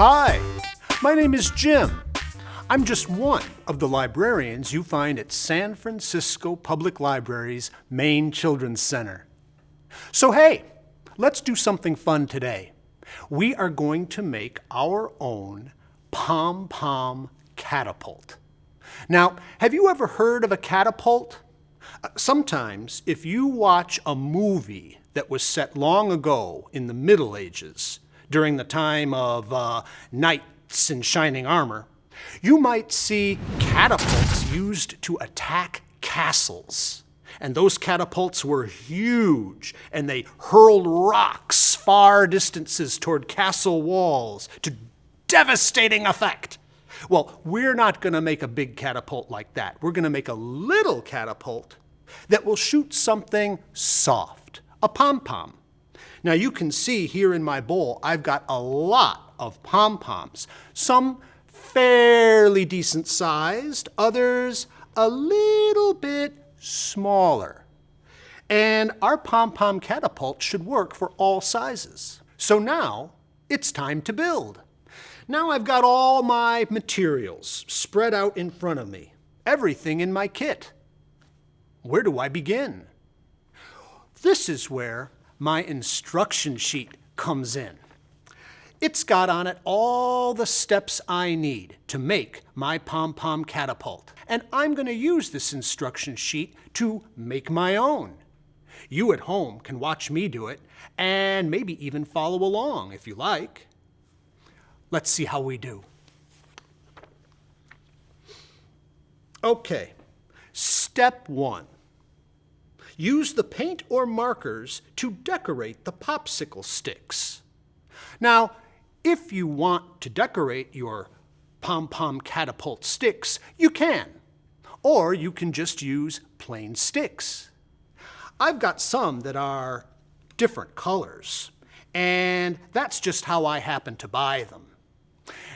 Hi, my name is Jim. I'm just one of the librarians you find at San Francisco Public Library's main children's center. So hey, let's do something fun today. We are going to make our own pom-pom catapult. Now, have you ever heard of a catapult? Uh, sometimes, if you watch a movie that was set long ago in the Middle Ages, during the time of uh, knights in shining armor, you might see catapults used to attack castles. And those catapults were huge, and they hurled rocks far distances toward castle walls to devastating effect. Well, we're not going to make a big catapult like that. We're going to make a little catapult that will shoot something soft, a pom-pom. Now you can see here in my bowl, I've got a lot of pom-poms. Some fairly decent sized, others a little bit smaller. And our pom-pom catapult should work for all sizes. So now it's time to build. Now I've got all my materials spread out in front of me, everything in my kit. Where do I begin? This is where my instruction sheet comes in. It's got on it all the steps I need to make my pom-pom catapult. And I'm going to use this instruction sheet to make my own. You at home can watch me do it and maybe even follow along if you like. Let's see how we do. Okay, step one. Use the paint or markers to decorate the popsicle sticks. Now, if you want to decorate your pom-pom catapult sticks, you can. Or you can just use plain sticks. I've got some that are different colors, and that's just how I happen to buy them.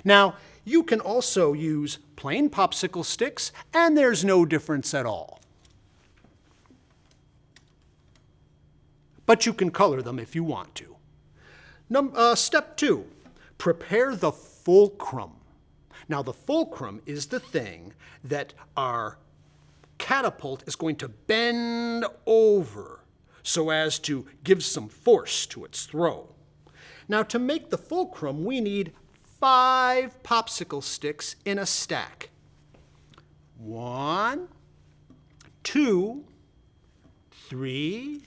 Now, you can also use plain popsicle sticks, and there's no difference at all. But you can color them if you want to. Num uh, step two, prepare the fulcrum. Now the fulcrum is the thing that our catapult is going to bend over so as to give some force to its throw. Now to make the fulcrum, we need five popsicle sticks in a stack. One, two, three,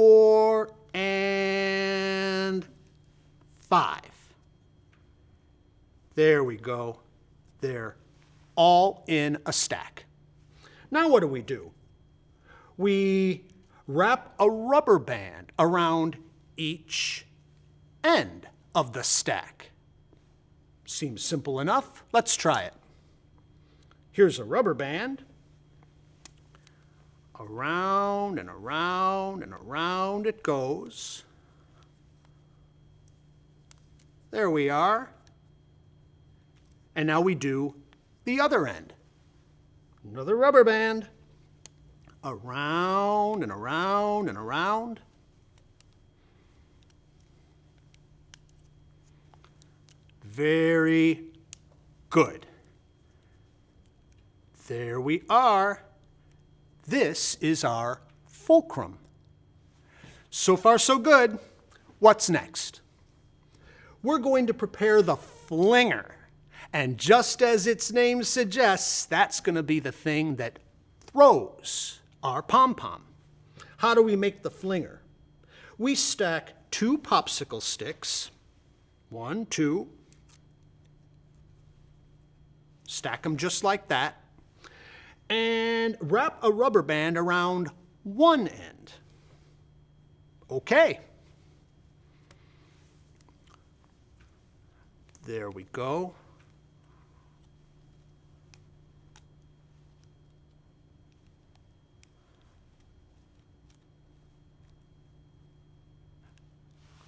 four, and five. There we go. They're all in a stack. Now what do we do? We wrap a rubber band around each end of the stack. Seems simple enough. Let's try it. Here's a rubber band. Around and around and around it goes. There we are. And now we do the other end. Another rubber band. Around and around and around. Very good. There we are. This is our fulcrum. So far, so good. What's next? We're going to prepare the flinger. And just as its name suggests, that's going to be the thing that throws our pom-pom. How do we make the flinger? We stack two popsicle sticks, one, two, stack them just like that, and wrap a rubber band around one end. Okay. There we go.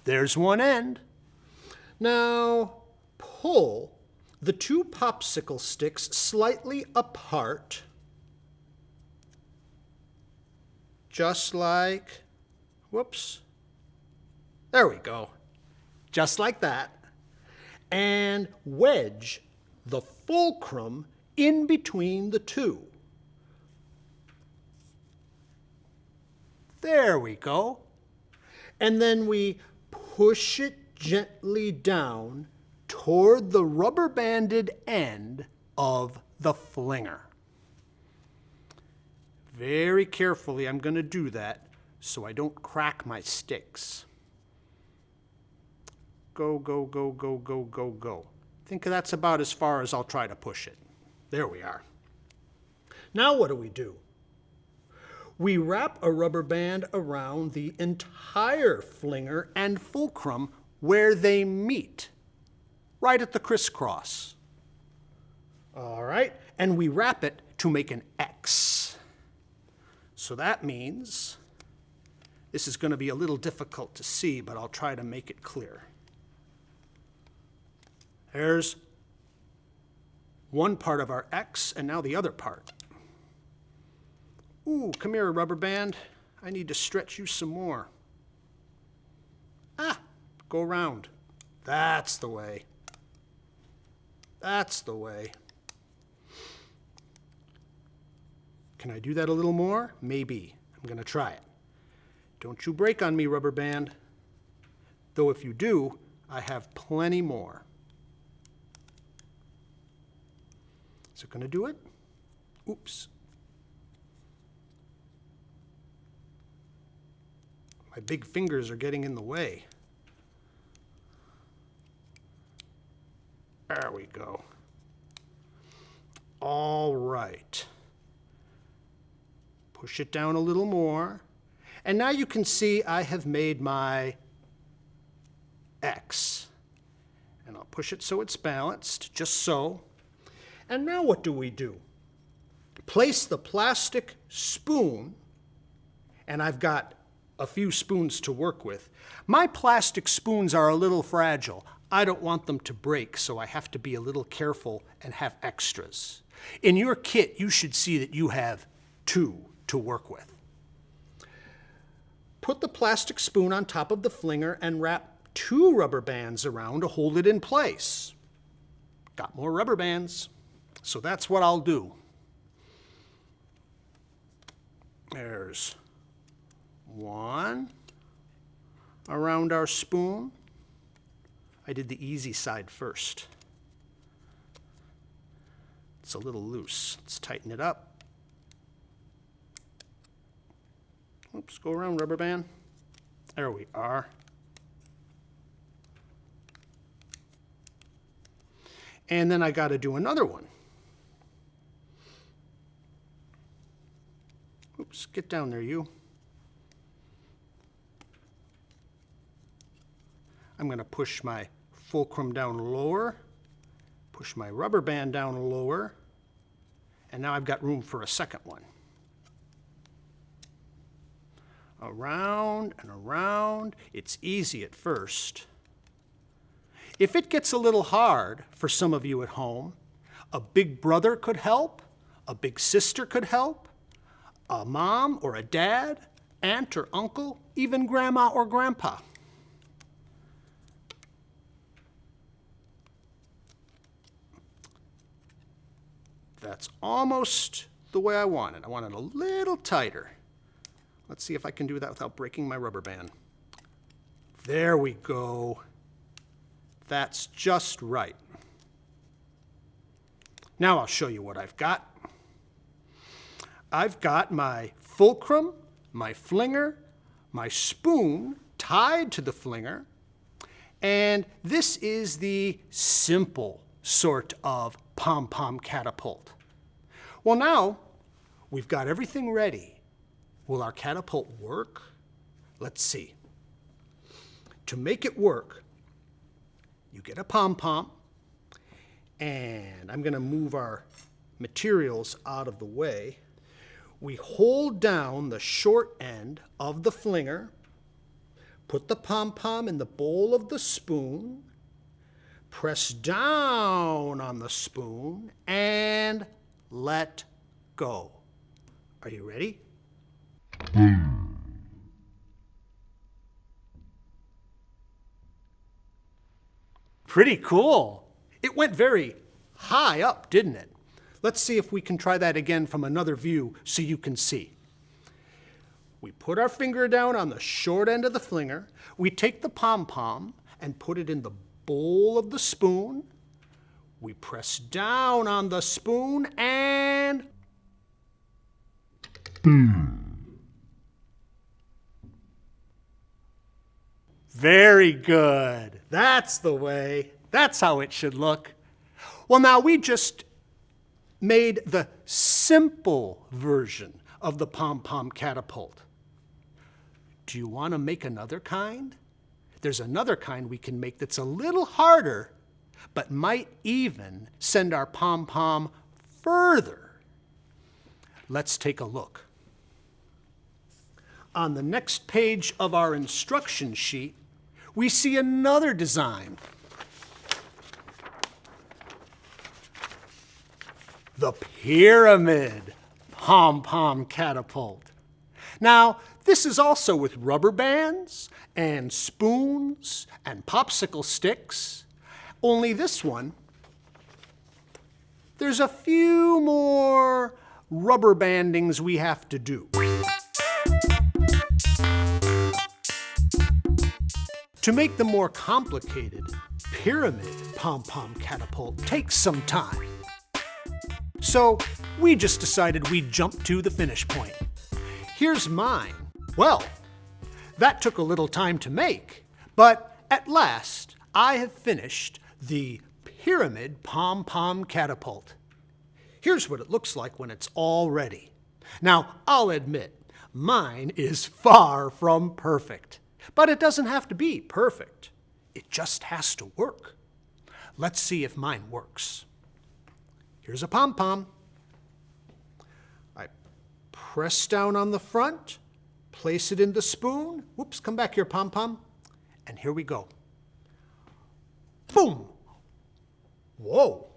There's one end. Now pull the two popsicle sticks slightly apart, just like, whoops, there we go, just like that. and wedge the fulcrum in between the two. There we go. And then we push it gently down toward the rubber banded end of the flinger. Very carefully I'm going to do that so I don't crack my sticks. Go, go, go, go, go, go, go. I think that's about as far as I'll try to push it. There we are. Now what do we do? We wrap a rubber band around the entire flinger and fulcrum where they meet, right at the crisscross. All right, and we wrap it to make an X. So that means, this is going to be a little difficult to see, but I'll try to make it clear. There's one part of our X and now the other part. Ooh, come here, rubber band. I need to stretch you some more. Ah, go around. That's the way. That's the way. Can I do that a little more? Maybe. I'm going to try it. Don't you break on me, rubber band. Though if you do, I have plenty more. Is it going to do it? Oops. My big fingers are getting in the way. There we go. All right. Push it down a little more. And now you can see I have made my X. And I'll push it so it's balanced, just so. And now what do we do? Place the plastic spoon, and I've got a few spoons to work with. My plastic spoons are a little fragile. I don't want them to break, so I have to be a little careful and have extras. In your kit, you should see that you have two to work with. Put the plastic spoon on top of the flinger and wrap two rubber bands around to hold it in place. Got more rubber bands, so that's what I'll do. There's one around our spoon. I did the easy side first. It's a little loose. Let's tighten it up. Oops, go around rubber band. There we are. And then I got to do another one. Oops, get down there, you. I'm going to push my fulcrum down lower, push my rubber band down lower, and now I've got room for a second one. Around and around. It's easy at first. If it gets a little hard for some of you at home, a big brother could help, a big sister could help, a mom or a dad, aunt or uncle, even grandma or grandpa. That's almost the way I want it. I want it a little tighter. Let's see if I can do that without breaking my rubber band. There we go. That's just right. Now I'll show you what I've got. I've got my fulcrum, my flinger, my spoon tied to the flinger, and this is the simple sort of pom-pom catapult. Well now, we've got everything ready. Will our catapult work? Let's see. To make it work, you get a pom-pom, and I'm going to move our materials out of the way we hold down the short end of the flinger, put the pom-pom in the bowl of the spoon, press down on the spoon, and let go. Are you ready? Pretty cool. It went very high up, didn't it? Let's see if we can try that again from another view so you can see. We put our finger down on the short end of the flinger. We take the pom-pom and put it in the bowl of the spoon. We press down on the spoon and Very good. That's the way. That's how it should look. Well, now we just made the simple version of the pom-pom catapult. Do you want to make another kind? There's another kind we can make that's a little harder, but might even send our pom-pom further. Let's take a look. On the next page of our instruction sheet, we see another design. The pyramid pom-pom catapult. Now, this is also with rubber bands and spoons and popsicle sticks, only this one, there's a few more rubber bandings we have to do. To make the more complicated pyramid pom-pom catapult takes some time. So we just decided we'd jump to the finish point. Here's mine. Well, that took a little time to make, but at last I have finished the pyramid pom-pom catapult. Here's what it looks like when it's all ready. Now, I'll admit, mine is far from perfect. But it doesn't have to be perfect. It just has to work. Let's see if mine works. Here's a pom-pom. I press down on the front, place it in the spoon. Whoops, come back here, pom-pom. And here we go. Boom! Whoa,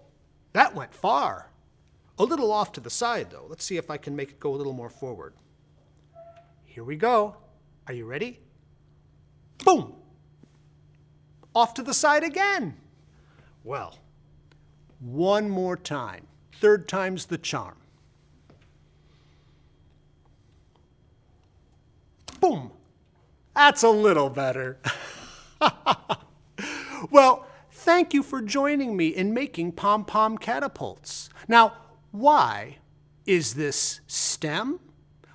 that went far. A little off to the side, though. Let's see if I can make it go a little more forward. Here we go. Are you ready? Boom! Off to the side again. Well, one more time. Third time's the charm. Boom! That's a little better. well, thank you for joining me in making pom-pom catapults. Now, why is this STEM?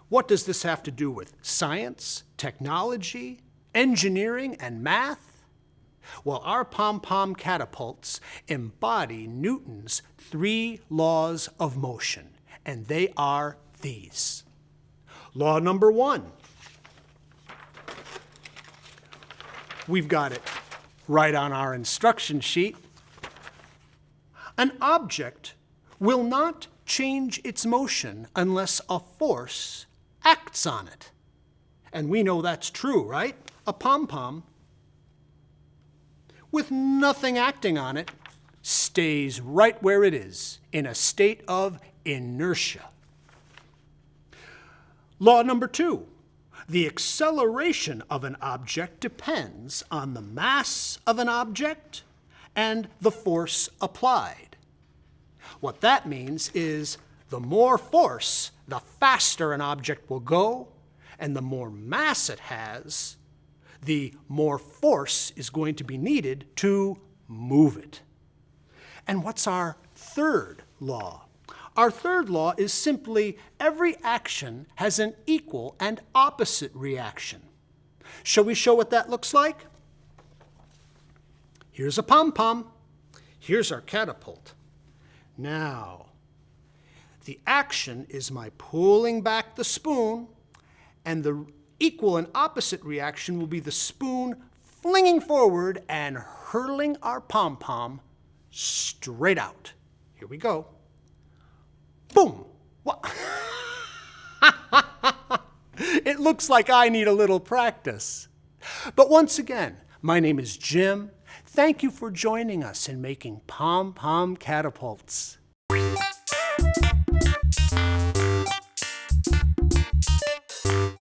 What does this have to do with science, technology, engineering, and math? Well, our pom-pom catapults embody Newton's three laws of motion, and they are these. Law number one. We've got it right on our instruction sheet. An object will not change its motion unless a force acts on it. And we know that's true, right? A pom-pom with nothing acting on it stays right where it is in a state of inertia. Law number two, the acceleration of an object depends on the mass of an object and the force applied. What that means is the more force, the faster an object will go, and the more mass it has, the more force is going to be needed to move it. And what's our third law? Our third law is simply every action has an equal and opposite reaction. Shall we show what that looks like? Here's a pom-pom. Here's our catapult. Now, the action is my pulling back the spoon, and the equal and opposite reaction will be the spoon flinging forward and hurling our pom-pom straight out. Here we go. Boom! What? it looks like I need a little practice. But once again, my name is Jim. Thank you for joining us in making pom-pom catapults.